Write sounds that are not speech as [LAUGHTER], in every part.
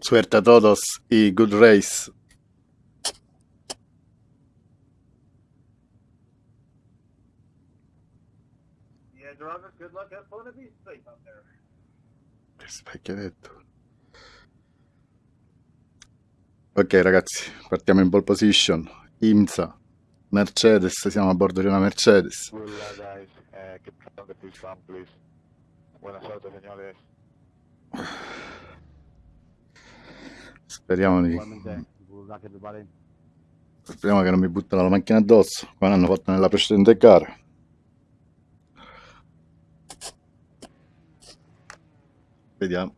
Suerte a todos y good race. Yeah, driver, good luck. Have fun and be safe out there. Che detto? Ok ragazzi, partiamo in pole position. IMSA, Mercedes, siamo a bordo di una Mercedes. Señores. Speriamo di... Speriamo che non mi buttano la macchina addosso, come hanno fatto nella precedente gara. Vediamo.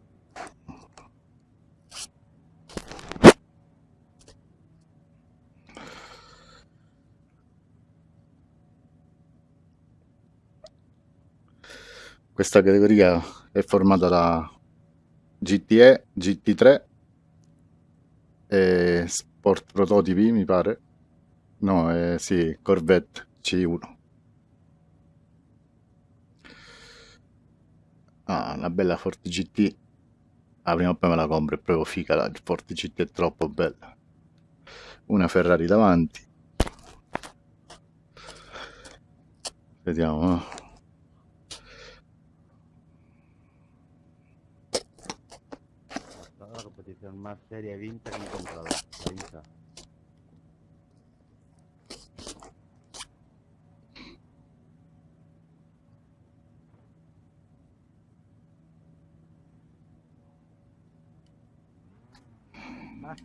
Questa categoria è formata da GTE, GT3 e Sport Prototipi, mi pare. No, eh, sì, Corvette C1. Ah, una bella Ford GT. Ah, prima o poi me la compro, è proprio figa la Ford GT, è troppo bella. Una Ferrari davanti. Vediamo. eh. Competición más seria y vinta que he encontrado. La vinta.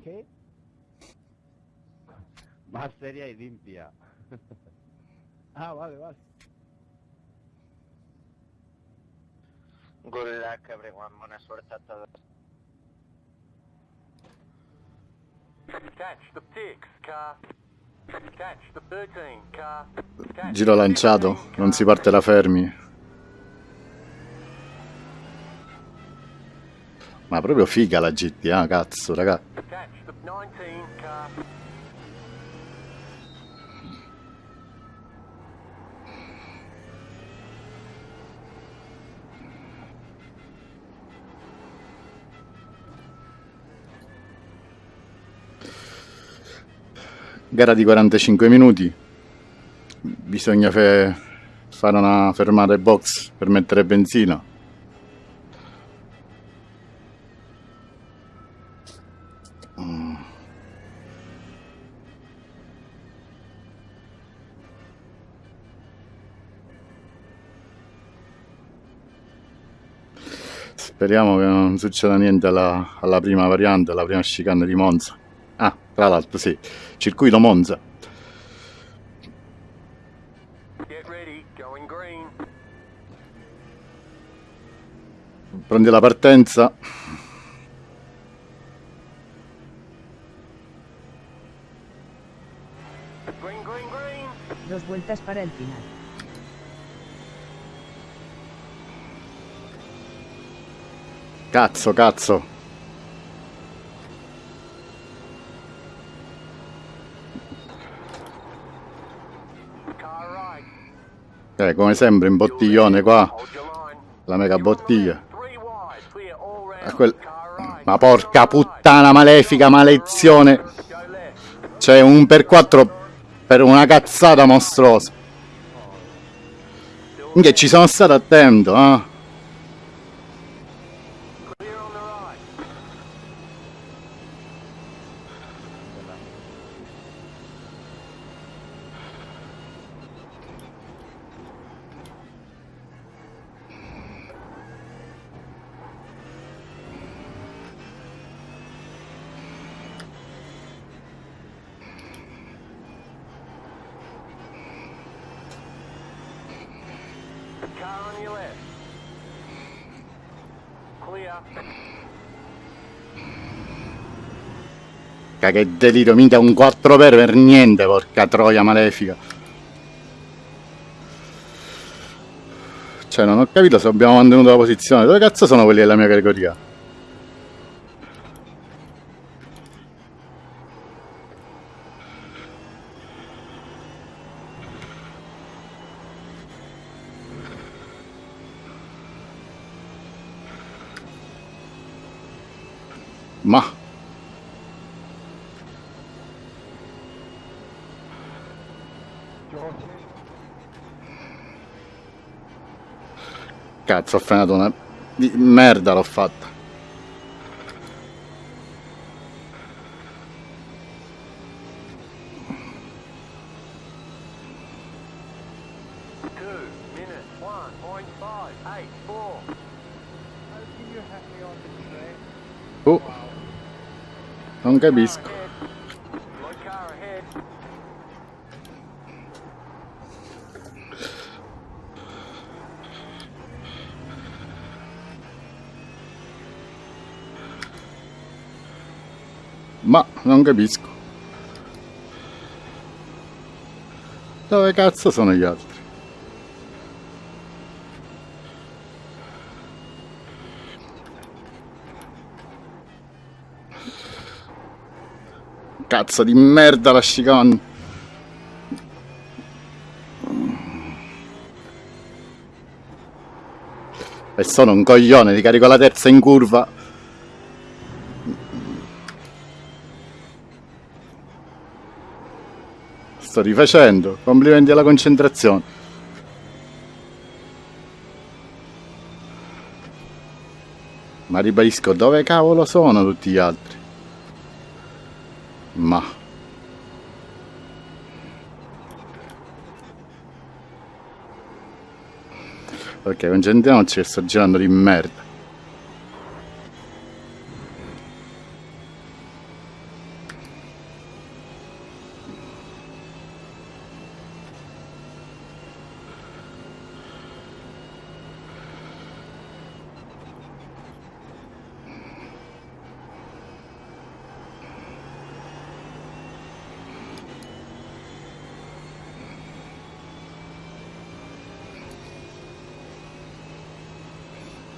¿Más qué? Más seria y limpia. ah, vale, vale. Good luck, everyone. Buena suerte a todos. Catch the six car. Catch the 13 car. Catch Giro lanciato, 15 non si parte da fermi. Ma proprio figa la GT, ah, cazzo, raga. Catch the 19 car. Gara di 45 minuti. Bisogna fare una fermata ai box per mettere benzina. Speriamo che non succeda niente alla, alla prima variante, alla prima chicane di Monza. Ah, tra l'altro sì, circuito Monza. Get ready, going green. Prendi la partenza. Dos vueltas para el final. Cazzo, cazzo. Eh, come sempre in bottiglione qua, la mega bottiglia. Ma porca puttana malefica, left. C'è un per 4 per una cazzata mostruosa. Che ci sono stato attento, eh. Ca che delirio, mica un 4 per per niente, porca troia malefica. Cioè, non ho capito se abbiamo mantenuto la posizione. Dove cazzo sono quelli della mia categoria? Ma cazzo, ho frenato una di merda l'ho fatta. Oh, non capisco. Ma non capisco. Dove cazzo sono gli altri? Cazzo di merda la chicane. E sono un coglione, ti carico la terza in curva. Sto rifacendo. Complimenti alla concentrazione. Ma ribadisco, dove cavolo sono tutti gli altri? Ma... Ok, concentriamoci che sto girando di merda.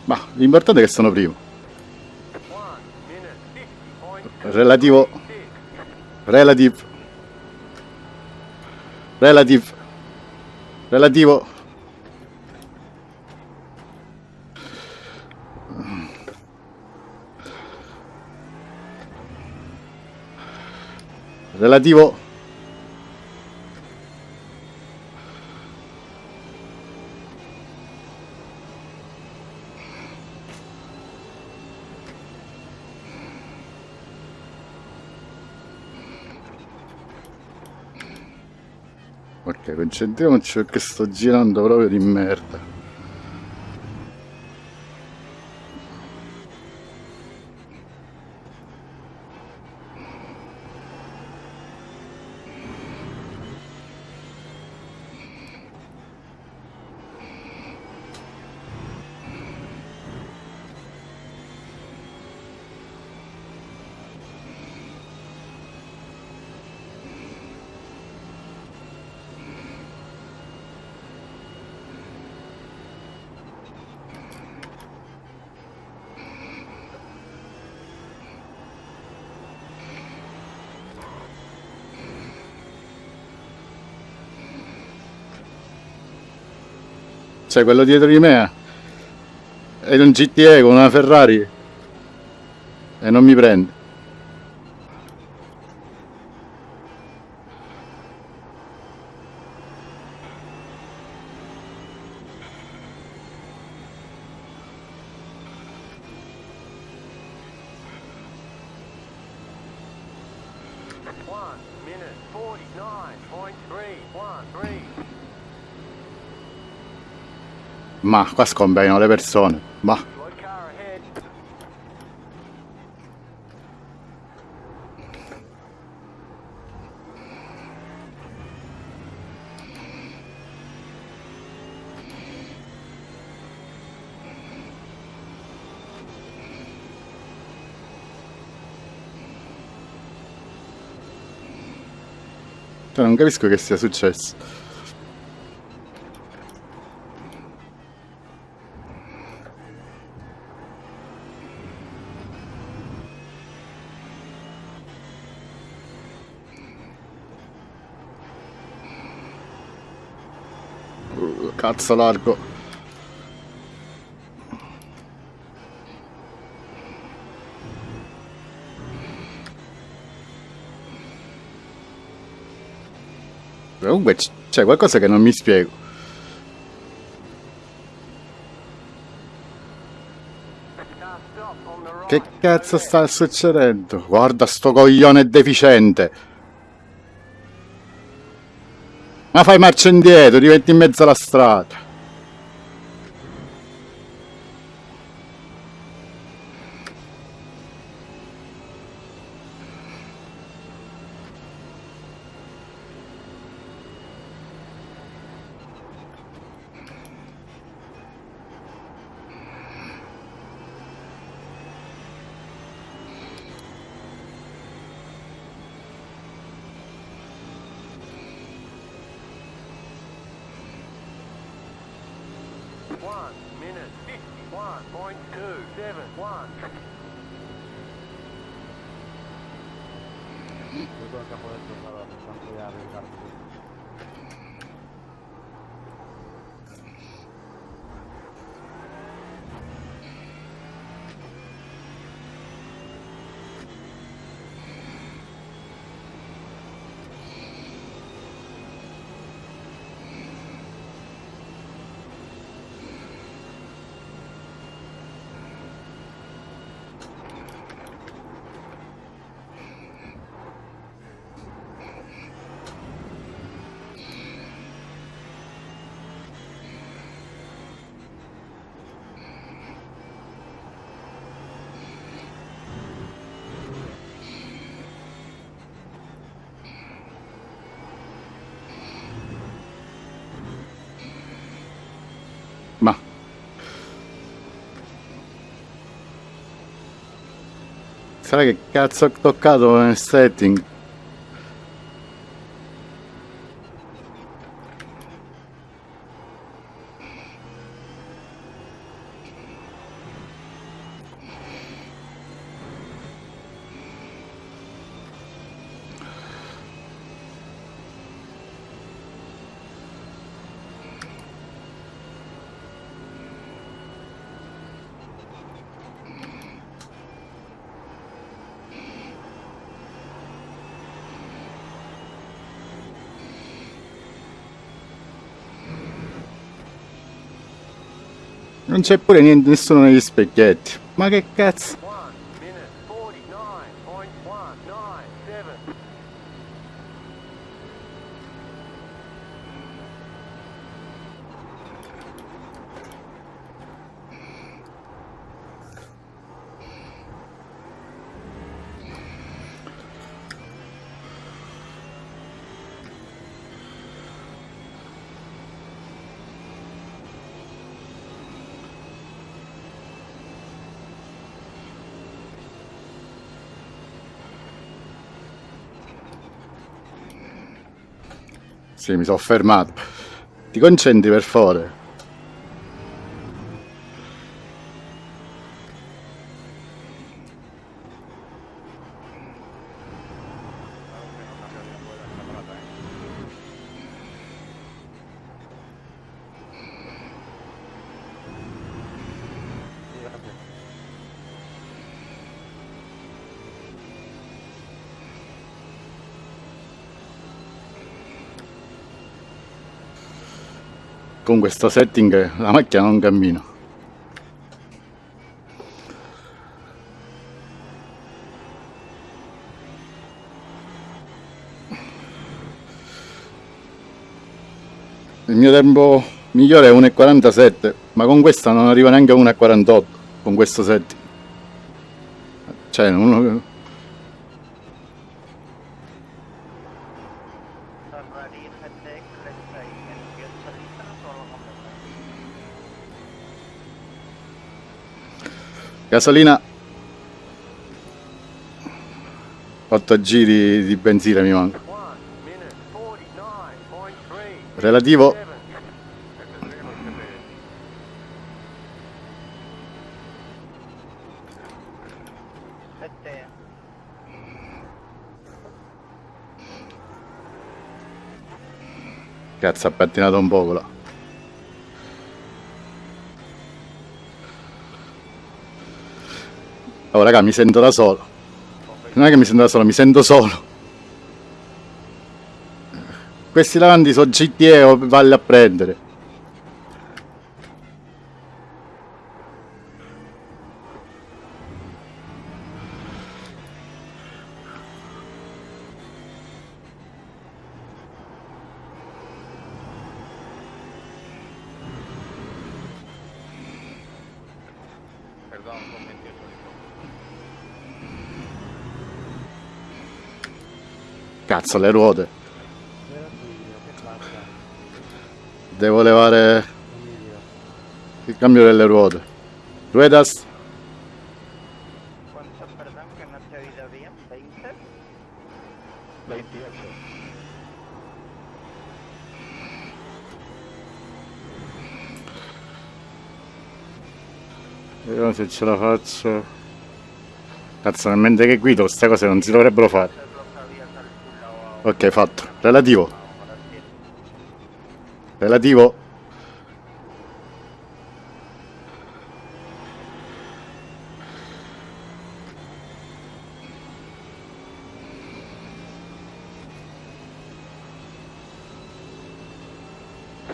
Ma l'importante è che sono primo. Relativo. Relative. Relative. Relativo. Relativo. Ok, concentriamoci perché sto girando proprio di merda. Cioè, quello dietro di me è un GTE con una Ferrari e non mi prende. Ma qua scompaiono le persone. Ma cioè, non capisco che sia successo. Cazzo largo. Comunque c'è qualcosa che non mi spiego. Che cazzo sta succedendo? Guarda sto coglione deficiente. Ma fai marcia indietro, diventi in mezzo alla strada. Sarà che cazzo ho toccato nel setting? Non c'è pure niente, nessuno negli specchietti. Ma che cazzo? Sì, mi sono fermato. Ti concentri per favore. Con questo setting la macchina non cammina. Il mio tempo migliore è 1,47, ma con questa non arriva neanche a 1,48 con questo setting. Cioè, uno, Ferrari FTX Let's en gasolina solo come gasolina 8 giri di benzina mi manca. Relativo. Cazzo, ha pattinato un poco là. Raga, mi sento da solo. Non è che mi sento da solo, mi sento solo. Questi davanti sono GTE o valli a prendere. Perdón, con 28 Cazzo, le ruote. Devo levare il cambio delle ruote. Ruedas. ¿Cuánto, perdón, que no te he oído bien? ¿20? 28. Vediamo se ce la faccio. Cazzo, nel mentre che guido, queste cose non si dovrebbero fare. Se lo había calculado ahora. Ok, fatto. Relativo. Relativo.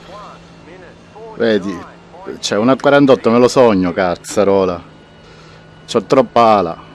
One minute, 49. Vedi, c'è una 48, me lo sogno, cazzarola. C'ho troppa ala.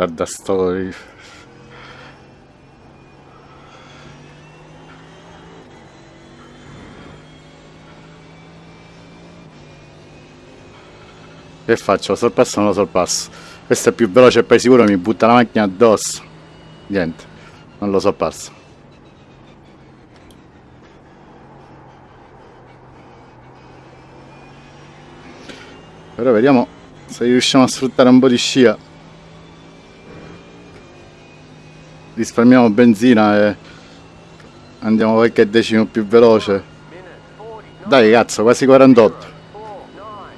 Guarda sto... Che faccio? Lo sorpasso o non lo sorpasso? Questo è più veloce e poi sicuro mi butta la macchina addosso. Niente, non lo sorpasso. Però vediamo se riusciamo a sfruttare un po' di scia. Risparmiamo benzina e andiamo qualche decimo più veloce. Minute, 49. Dai cazzo, quasi 48. 49.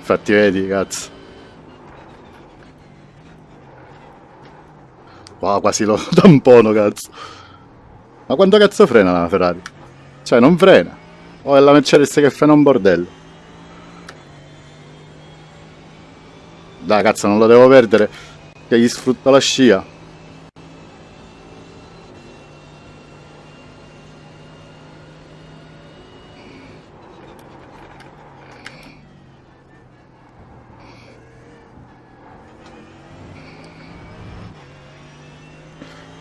Infatti vedi, cazzo. Wow, quasi lo [LAUGHS] tampono, cazzo. Ma quanto cazzo frena la Ferrari? Cioè, non frena. O è la Mercedes che frena un bordello. Dai, cazzo, non lo devo perdere. Che gli sfrutta la scia.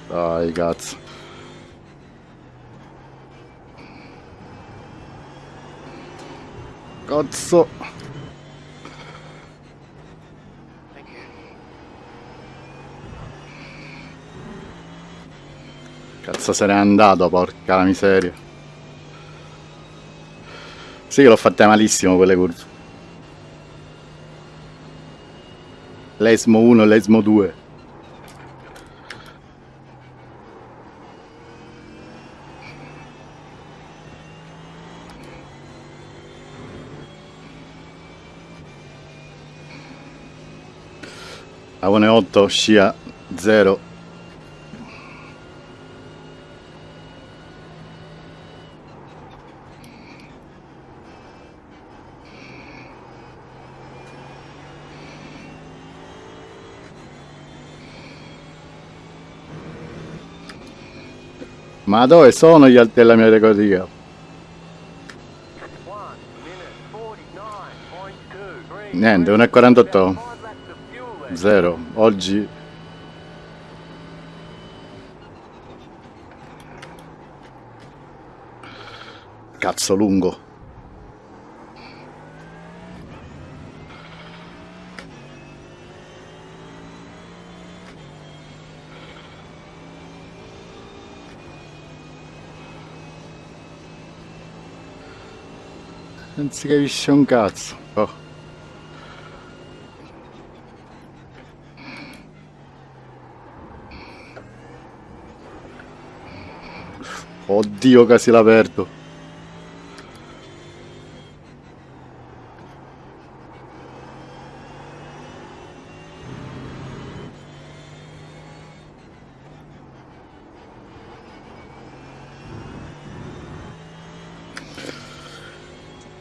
Dai, cazzo. Cazzo. Thank Cazzo se n'è andato, porca la miseria. Sì che l'ho fatta malissimo quelle curve. L'Esmo 1 e l'Esmo 2. Avone 8, scia 0. Ma dove sono gli altri della mia categoria? 1 minute 49.23. Niente, 1,48. About five laps of fuel left. Zero. Oggi... Cazzo lungo. Non si capisce un cazzo. Oh. Oddio, quasi l'ha aperto.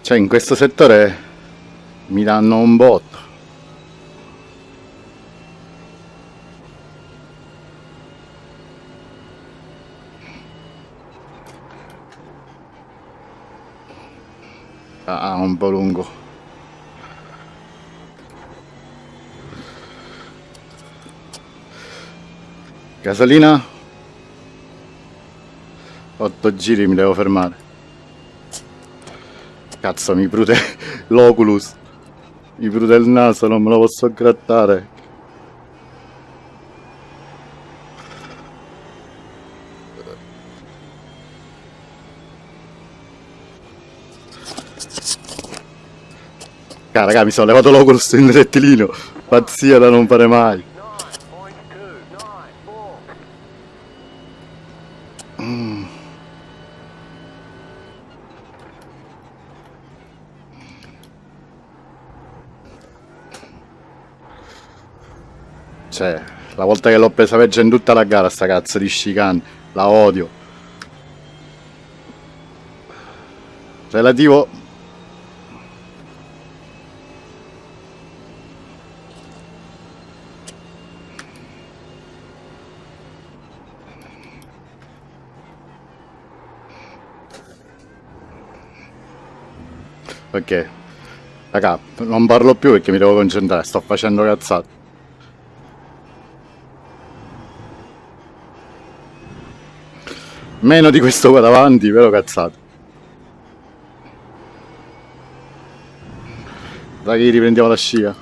Cioè, in questo settore mi danno un botto. Ah, un po' lungo. Gasolina? 8 giri mi devo fermare. Cazzo, mi prude [LAUGHS] l'oculus. Mi prude il naso, non me lo posso grattare. Ah, raga, mi sono levato l'oculus in rettilino. Pazzia da non fare mai. 9.294. Cioè, la volta che l'ho presa peggio in tutta la gara sta cazzo di chicane, la odio. Relativo... Ok. Raga, non parlo più perché mi devo concentrare, sto facendo cazzate. Meno di questo qua davanti, però cazzate. Da che riprendiamo la scia.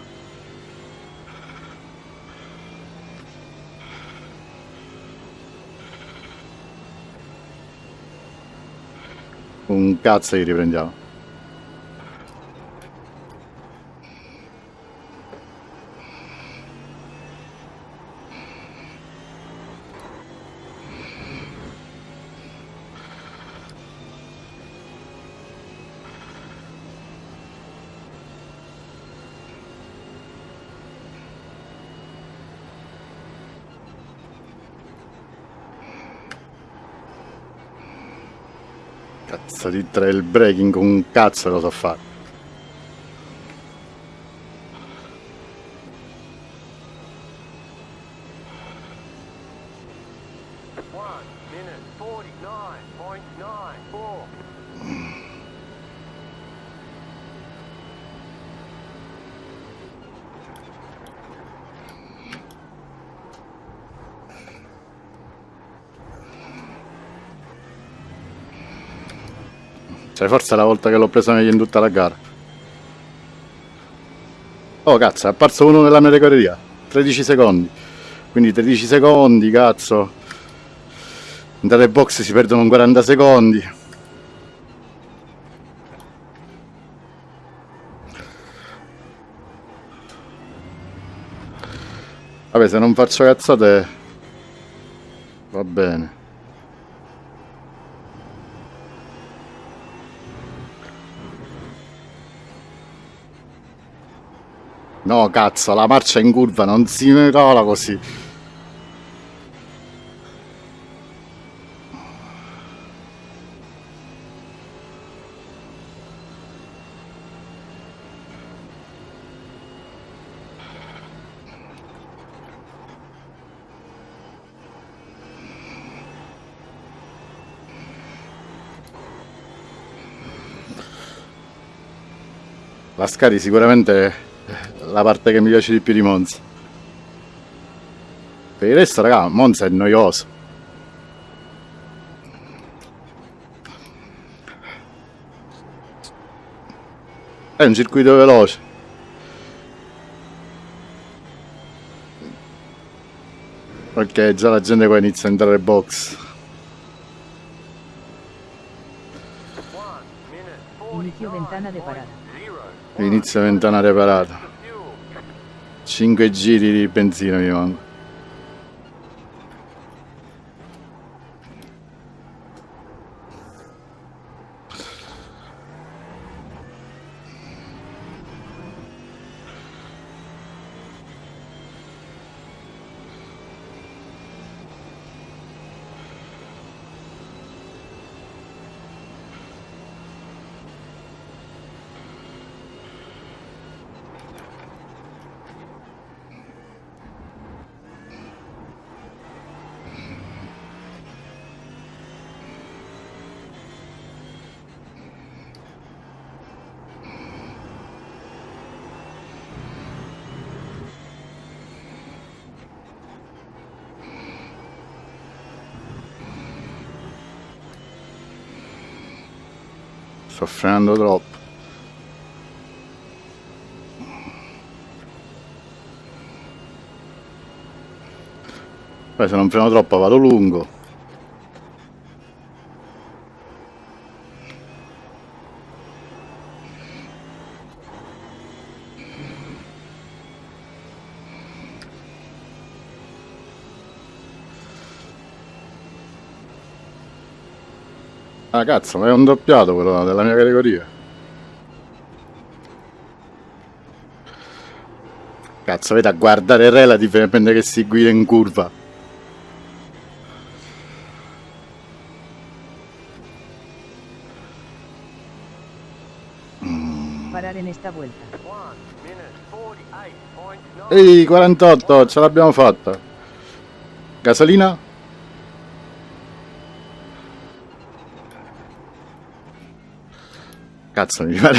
Un cazzo che riprendiamo. Cazzo di trail breaking con un cazzo lo so fare. Cioè, forse è la volta che l'ho presa meglio in tutta la gara. Oh, cazzo, è apparso uno nella mia categoria. 13 secondi. Quindi 13 secondi, cazzo. Dalle box si perdono 40 secondi. Vabbè, se non faccio cazzate... Va bene. No cazzo, la marcia in curva non si cola così. Lascari sicuramente la parte che mi piace di più di Monza. Per il resto, raga, Monza è noioso. È un circuito veloce. Ok, già la gente qua inizia a entrare box. Minute, 49.0. Inicio ventana de parada. Inizia ventana reparata. Fuel. 5 giri di benzina mi manco. Sto frenando troppo. Poi se non freno troppo vado lungo. Cazzo, ma è un doppiato quello della mia categoria. Cazzo, vedi a guardare il relative mentre che si guida in curva. Parar en esta vuelta. One minute, 48.9. Ehi, 48, ce l'abbiamo fatta. Gasolina? Cazzo, mi pare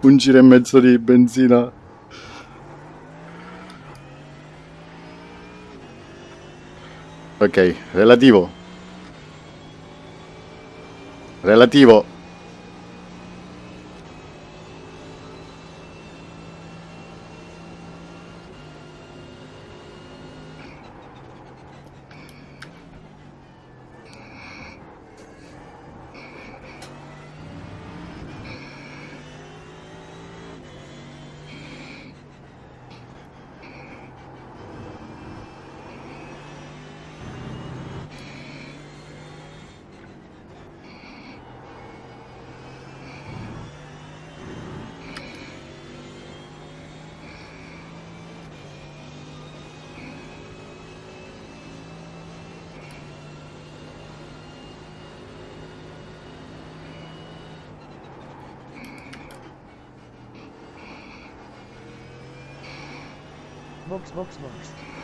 un giro e mezzo di benzina. Ok, relativo. Relativo. Box, box, box.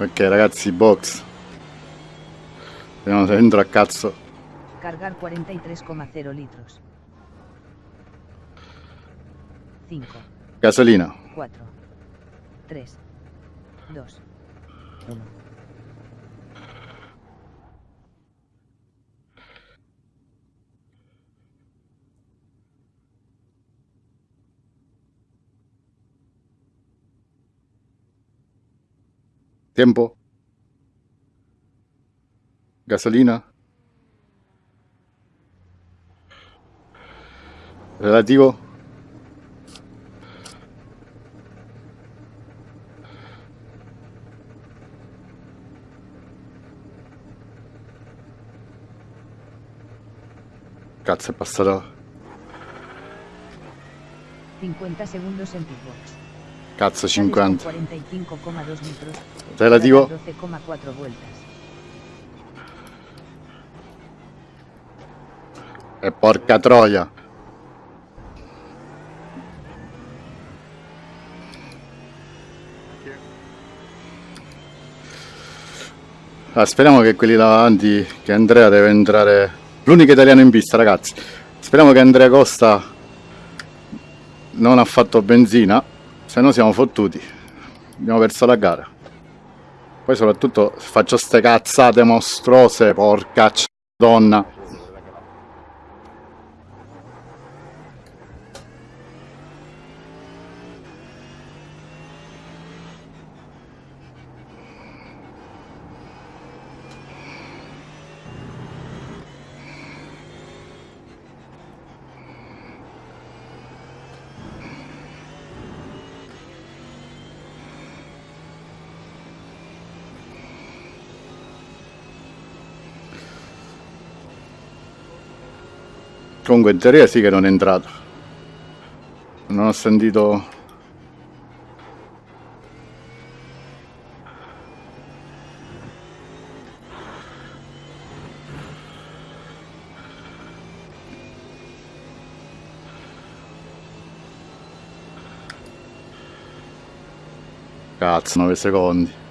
Ok ragazzi, box. Vediamo se entro a cazzo. Cargar 43,0 litros. 5, Gasolina. 4, 3, 2, 1. Tiempo. Gasolina. Relativo. Cazzo è passato. 50 segundos en pitbox. Cazzo Sales con 50. 45,2 litros. Relativo. Cargar 12,4 vueltas. E porca troia. Ah, speriamo che quelli davanti, che Andrea deve entrare... L'unico italiano in pista, ragazzi. Speriamo che Andrea Costa non ha fatto benzina, se no siamo fottuti. Abbiamo perso la gara. Poi soprattutto faccio ste cazzate mostruose, porca c- donna. Comunque in teoria sì che non è entrato. Non ho sentito... Cazzo, 9 secondi.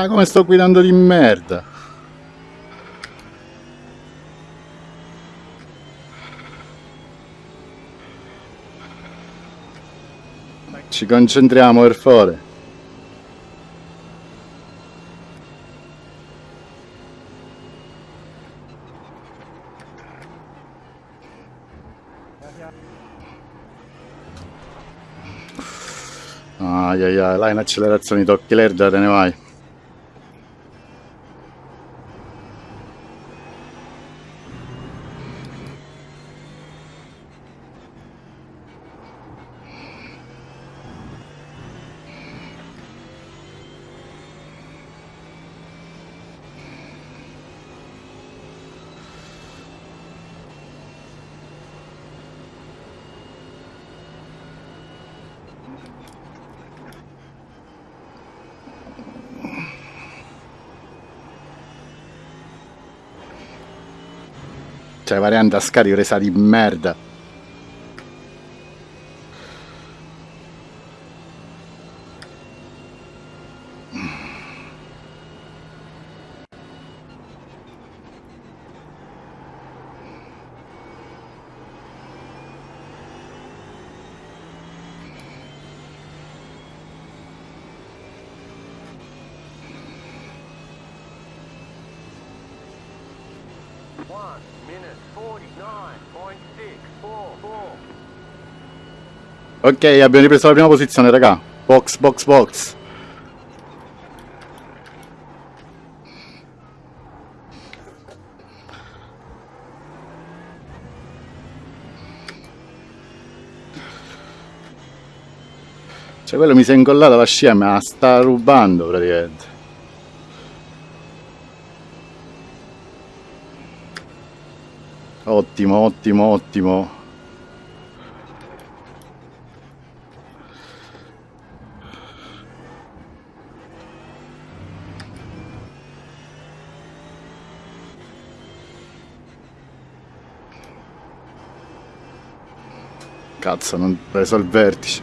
Ah, come sto guidando di merda. Ci concentriamo per favore. Ai ai ai, là in accelerazione tocchi l'erda te ne vai. Cioè, variante a scarico resa di merda. Ok, abbiamo ripreso la prima posizione, raga. Box, box, box. Cioè, quello mi si è incollato la scia, me la sta rubando praticamente. Ottimo, ottimo, ottimo. Cazzo, non preso il vertice.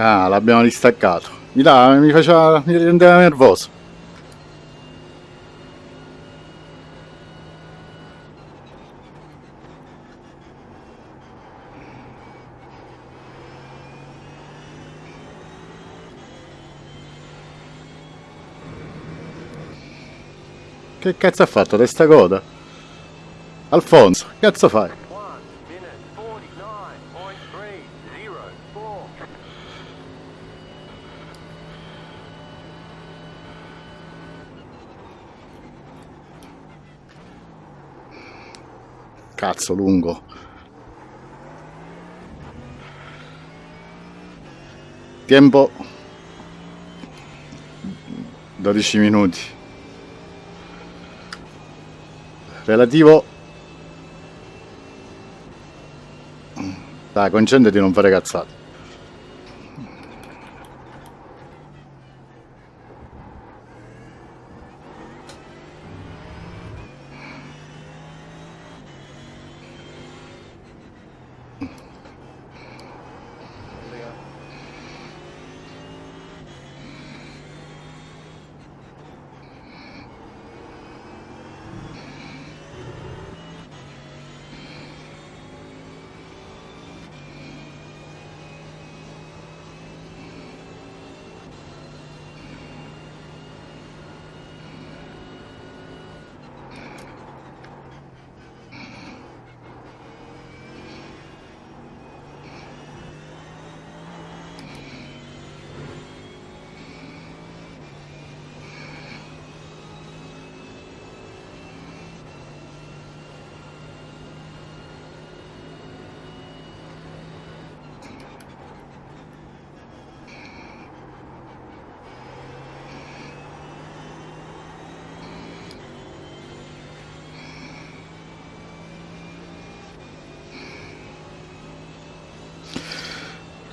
Ah, l'abbiamo distaccato. Mi, da, mi, faceva, mi rendeva nervoso. Che cazzo ha fatto? Testa coda? Alfonso, cazzo fai? Cazzo lungo. Tempo 12 minuti. Relativo Dai, concentrati di non fare cazzate.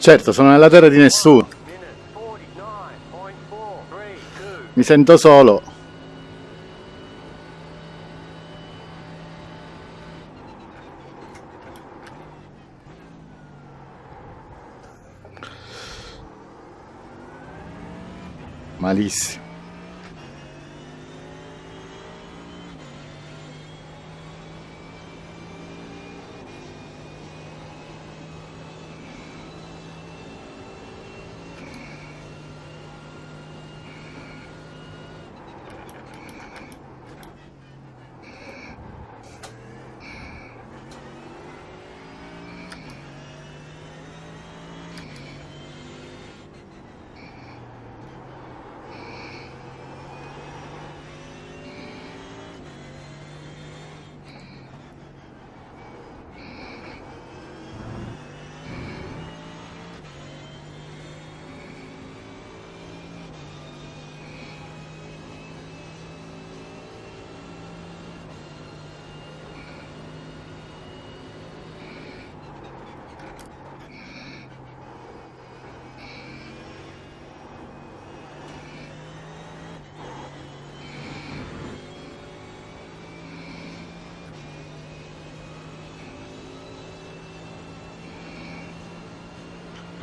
Certo, sono nella terra di nessuno. Minute 49.432. Mi sento solo. Malissimo.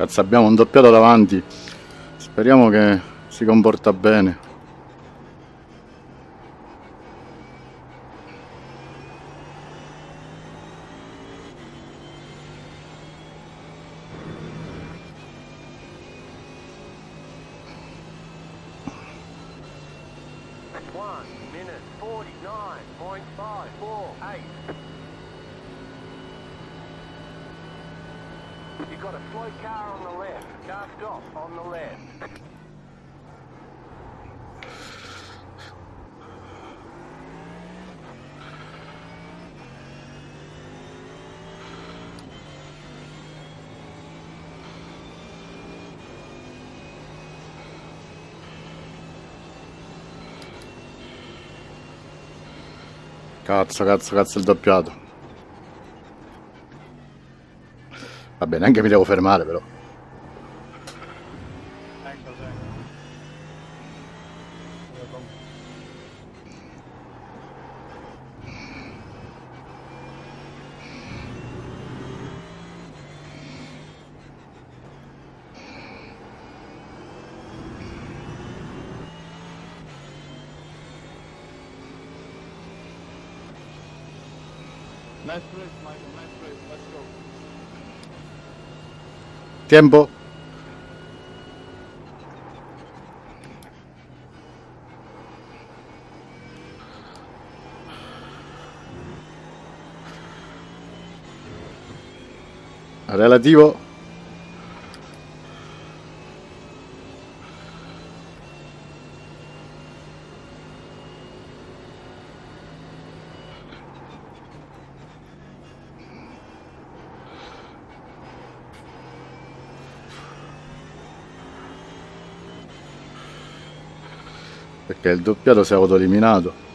Cazzo, abbiamo un doppiato davanti. Speriamo che si comporta bene. Cazzo, cazzo, cazzo il doppiato. Va bene, anche mi devo fermare però. Tiempo. Relativo. Perché il doppiato si è autoeliminato.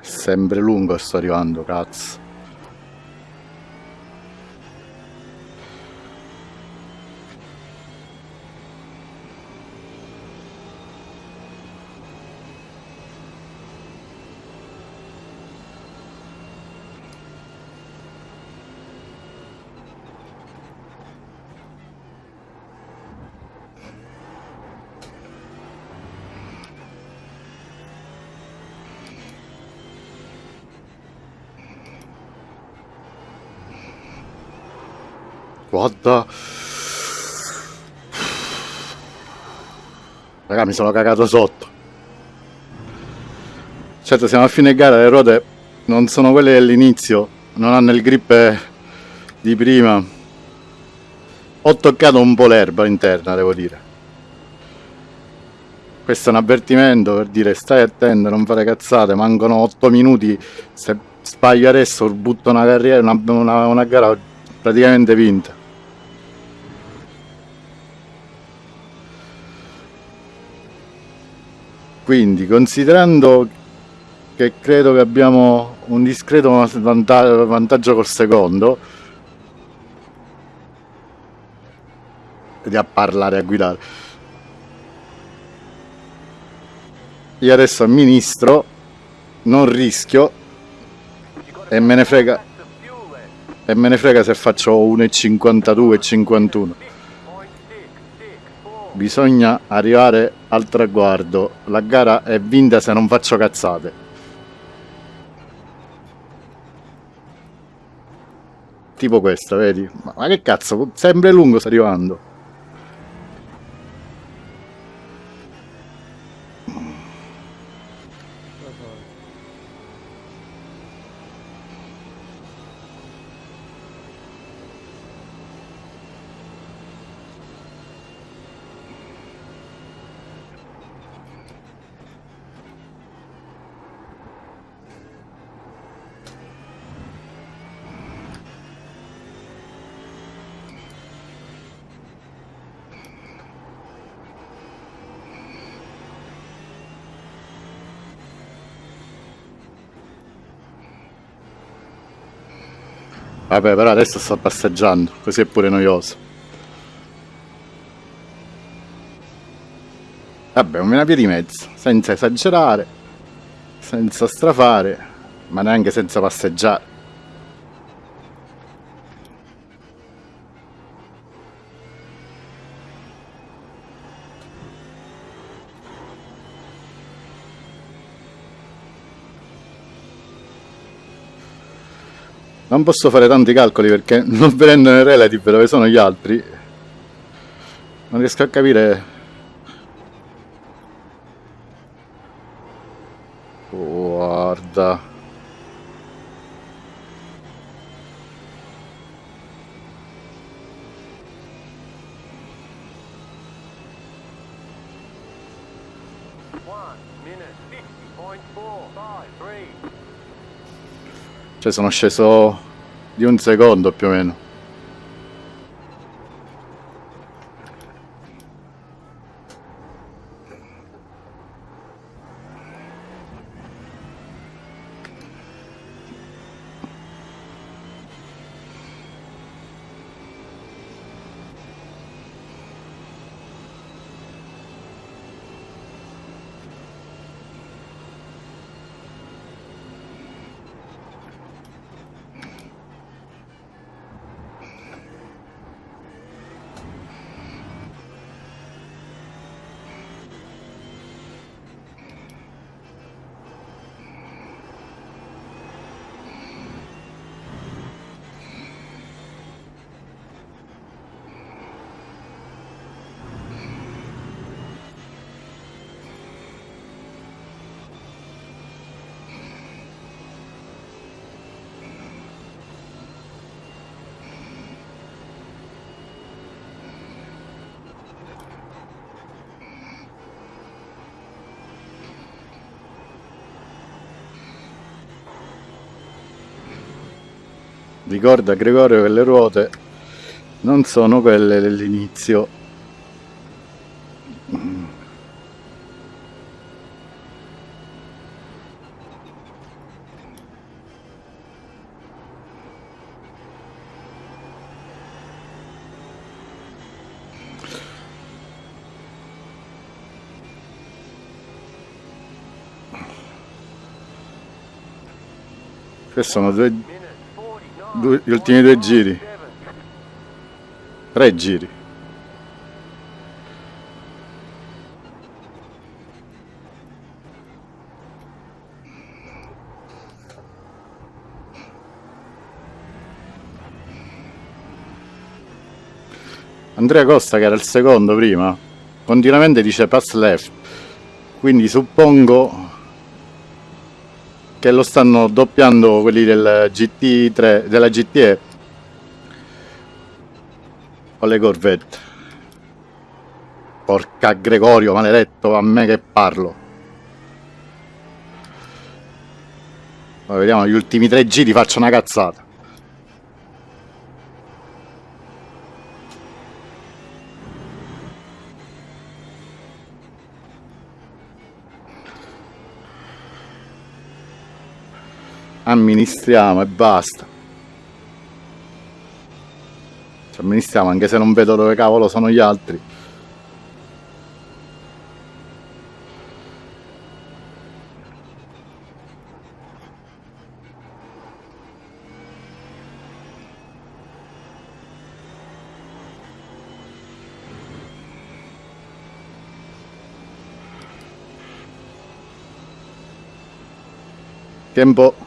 Sempre lungo sto arrivando cazzo Guarda. Raga, mi sono cagato sotto. Certo, siamo a fine gara, le ruote non sono quelle dell'inizio, non hanno il grip di prima. Ho toccato un po' l'erba interna, devo dire. Questo è un avvertimento per dire stai attento, non fare cazzate, mancano 8 minuti, se sbaglio adesso butto una carriera, una, una- una gara praticamente vinta. Quindi, considerando che credo che abbiamo un discreto vanta- vantaggio col secondo, di a parlare a guidare. Io adesso amministro, non rischio e me ne frega, e me ne frega se faccio 1,52 e 51. Bisogna arrivare al traguardo. La gara è vinta se non faccio cazzate. Tipo questa, vedi? Ma, che cazzo, sempre lungo sta arrivando. Vabbè, però adesso sto passeggiando, così è pure noioso. Vabbè, una via di mezzo, senza esagerare, senza strafare, ma neanche senza passeggiare. Non posso fare tanti calcoli perché non vedendo nel relative dove sono gli altri non riesco a capire Guarda. Cioè sono sceso di un secondo più o meno Ricorda Gregorio che le ruote non sono quelle dell'inizio. Sono due, Minute 49. Due- gli ultimi due giri, tre giri. Andrea Costa che era il secondo prima continuamente dice pass left quindi suppongo che lo stanno doppiando quelli del GT3 della GTE o le Corvette. Porca Gregorio maledetto a me che parlo. Poi vediamo gli ultimi tre giri faccio una cazzata amministriamo e basta. Ci amministriamo anche se non vedo dove cavolo sono gli altri. Tempo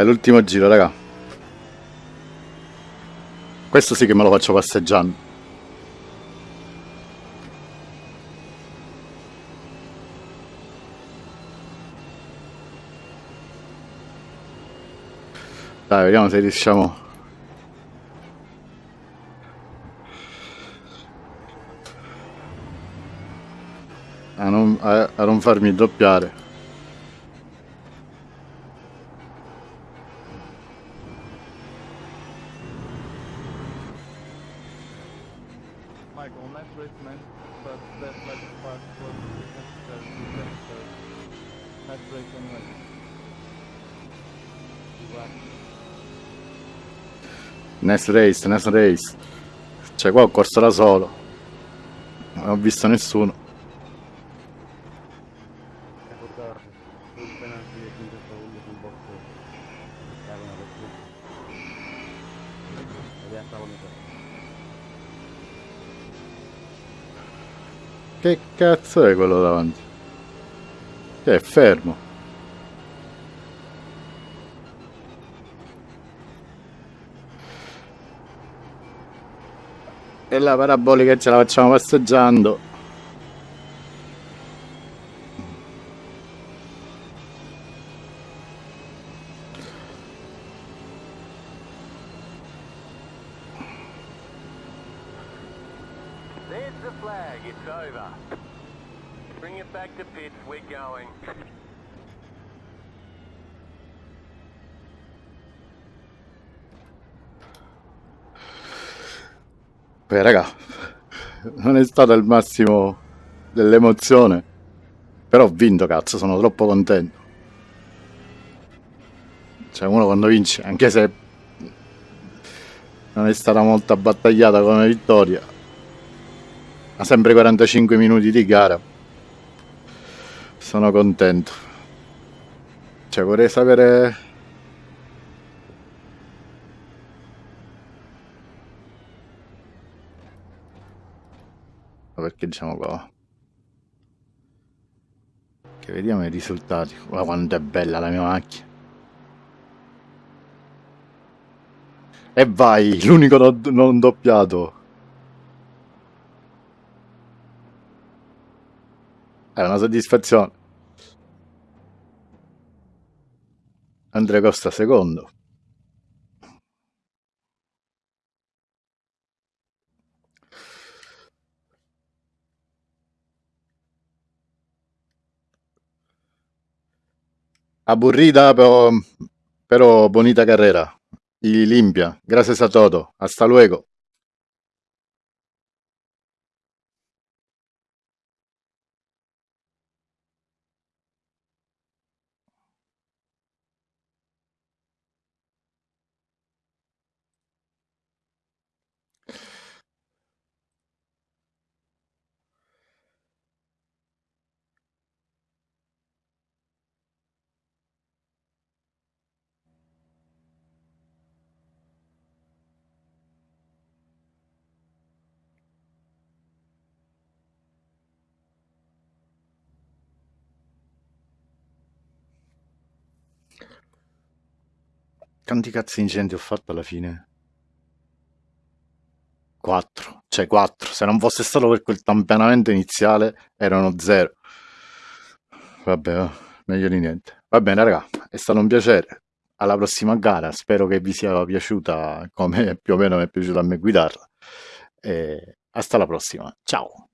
Eh, l'ultimo giro, raga. Questo sì che me lo faccio passeggiando. Dai, vediamo se riusciamo. A non, a- a non farmi doppiare. Next race, next race. Cioè qua ho corso da solo. Non ho visto nessuno. Recordar sul penalti di 5 secondi sul box. Stavano per tutti. Ed è stata unita. Che cazzo è quello davanti? Che è fermo. E la parabolica ce la facciamo passeggiando. Stato il massimo dell'emozione. Però ho vinto, cazzo, sono troppo contento. Cioè, uno quando vince, anche se non è stata molto abbattagliata come vittoria, ha sempre 45 minuti di gara. Sono contento. Cioè, vorrei sapere parcheggiamo qua. Che vediamo i risultati. Guarda quanto è bella la mia macchina. E vai l'unico non, non doppiato. È una soddisfazione. Andrea Costa secondo. Aburrida pero, pero bonita carrera. Y limpia. Gracias a todo. Hasta luego. Quanti cazzo di incendi ho fatto alla fine? 4, cioè 4. Se non fosse stato per quel tamponamento iniziale erano 0. Vabbè, va, meglio di niente. Va bene, raga, è stato un piacere. Alla prossima gara, spero che vi sia piaciuta come più o meno mi è piaciuto a me guidarla. E hasta la prossima. Ciao.